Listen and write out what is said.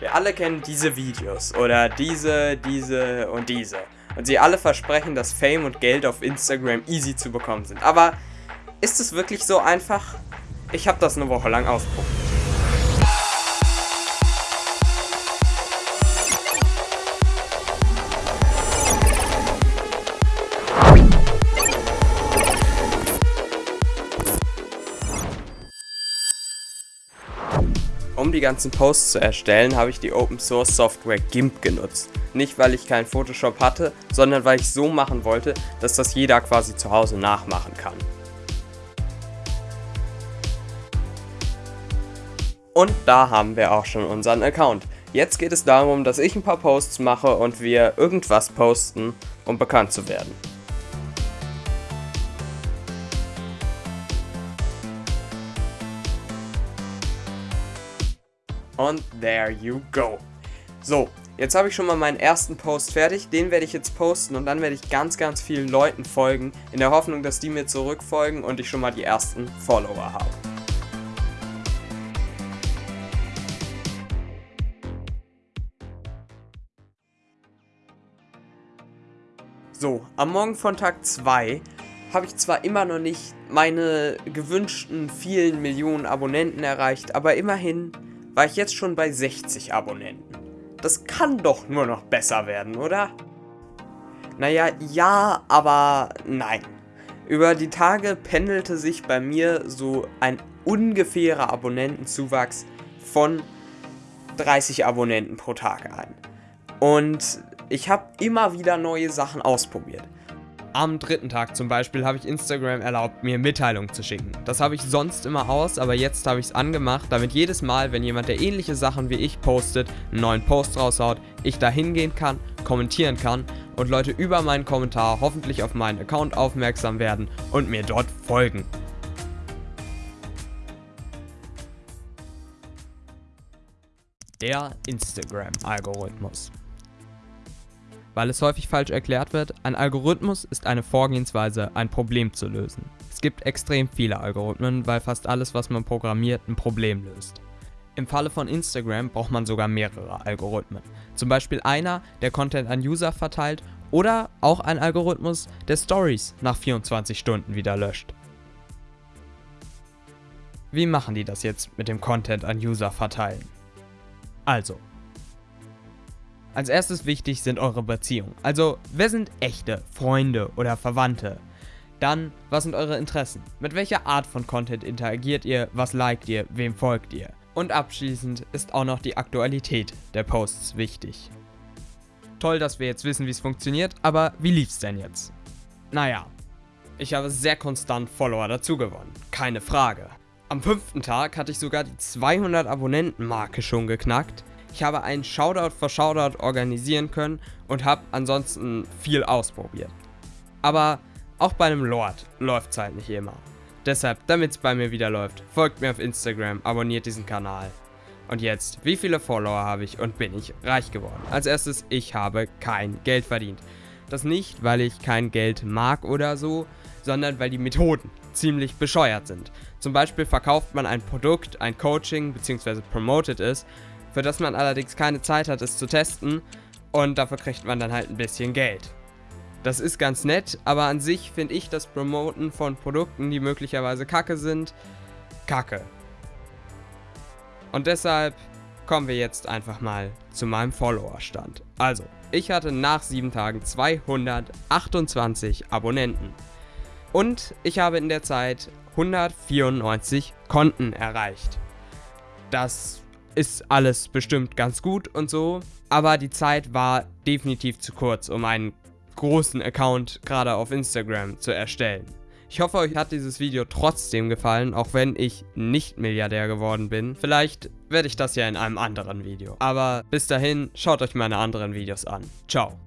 Wir alle kennen diese Videos oder diese, diese und diese. Und sie alle versprechen, dass Fame und Geld auf Instagram easy zu bekommen sind. Aber ist es wirklich so einfach? Ich habe das eine Woche lang ausprobiert. Um die ganzen Posts zu erstellen, habe ich die Open Source Software GIMP genutzt. Nicht weil ich kein Photoshop hatte, sondern weil ich so machen wollte, dass das jeder quasi zu Hause nachmachen kann. Und da haben wir auch schon unseren Account. Jetzt geht es darum, dass ich ein paar Posts mache und wir irgendwas posten, um bekannt zu werden. Und there you go. So, jetzt habe ich schon mal meinen ersten Post fertig. Den werde ich jetzt posten und dann werde ich ganz, ganz vielen Leuten folgen, in der Hoffnung, dass die mir zurückfolgen und ich schon mal die ersten Follower habe. So, am Morgen von Tag 2 habe ich zwar immer noch nicht meine gewünschten vielen Millionen Abonnenten erreicht, aber immerhin war ich jetzt schon bei 60 Abonnenten. Das kann doch nur noch besser werden, oder? Naja, ja, aber nein. Über die Tage pendelte sich bei mir so ein ungefährer Abonnentenzuwachs von 30 Abonnenten pro Tag ein. Und ich habe immer wieder neue Sachen ausprobiert. Am dritten Tag zum Beispiel habe ich Instagram erlaubt, mir Mitteilungen zu schicken. Das habe ich sonst immer aus, aber jetzt habe ich es angemacht, damit jedes Mal, wenn jemand, der ähnliche Sachen wie ich postet, einen neuen Post raushaut, ich da hingehen kann, kommentieren kann und Leute über meinen Kommentar hoffentlich auf meinen Account aufmerksam werden und mir dort folgen. Der Instagram-Algorithmus weil es häufig falsch erklärt wird, ein Algorithmus ist eine Vorgehensweise, ein Problem zu lösen. Es gibt extrem viele Algorithmen, weil fast alles, was man programmiert, ein Problem löst. Im Falle von Instagram braucht man sogar mehrere Algorithmen. Zum Beispiel einer, der Content an User verteilt oder auch ein Algorithmus, der Stories nach 24 Stunden wieder löscht. Wie machen die das jetzt mit dem Content an User verteilen? Also, als erstes wichtig sind eure Beziehungen. Also, wer sind echte Freunde oder Verwandte? Dann, was sind eure Interessen? Mit welcher Art von Content interagiert ihr? Was liked ihr? Wem folgt ihr? Und abschließend ist auch noch die Aktualität der Posts wichtig. Toll, dass wir jetzt wissen, wie es funktioniert, aber wie lief's denn jetzt? Naja, ich habe sehr konstant Follower dazu gewonnen, keine Frage. Am fünften Tag hatte ich sogar die 200 Abonnenten-Marke schon geknackt ich habe einen Shoutout für Shoutout organisieren können und habe ansonsten viel ausprobiert. Aber auch bei einem Lord läuft es halt nicht immer. Deshalb, damit es bei mir wieder läuft, folgt mir auf Instagram, abonniert diesen Kanal. Und jetzt, wie viele Follower habe ich und bin ich reich geworden? Als erstes, ich habe kein Geld verdient. Das nicht, weil ich kein Geld mag oder so, sondern weil die Methoden ziemlich bescheuert sind. Zum Beispiel verkauft man ein Produkt, ein Coaching bzw. promotet es für das man allerdings keine Zeit hat, es zu testen und dafür kriegt man dann halt ein bisschen Geld. Das ist ganz nett, aber an sich finde ich das Promoten von Produkten, die möglicherweise kacke sind, kacke. Und deshalb kommen wir jetzt einfach mal zu meinem Followerstand. Also, ich hatte nach 7 Tagen 228 Abonnenten. Und ich habe in der Zeit 194 Konten erreicht. Das ist alles bestimmt ganz gut und so, aber die Zeit war definitiv zu kurz, um einen großen Account gerade auf Instagram zu erstellen. Ich hoffe, euch hat dieses Video trotzdem gefallen, auch wenn ich nicht Milliardär geworden bin. Vielleicht werde ich das ja in einem anderen Video. Aber bis dahin, schaut euch meine anderen Videos an. Ciao.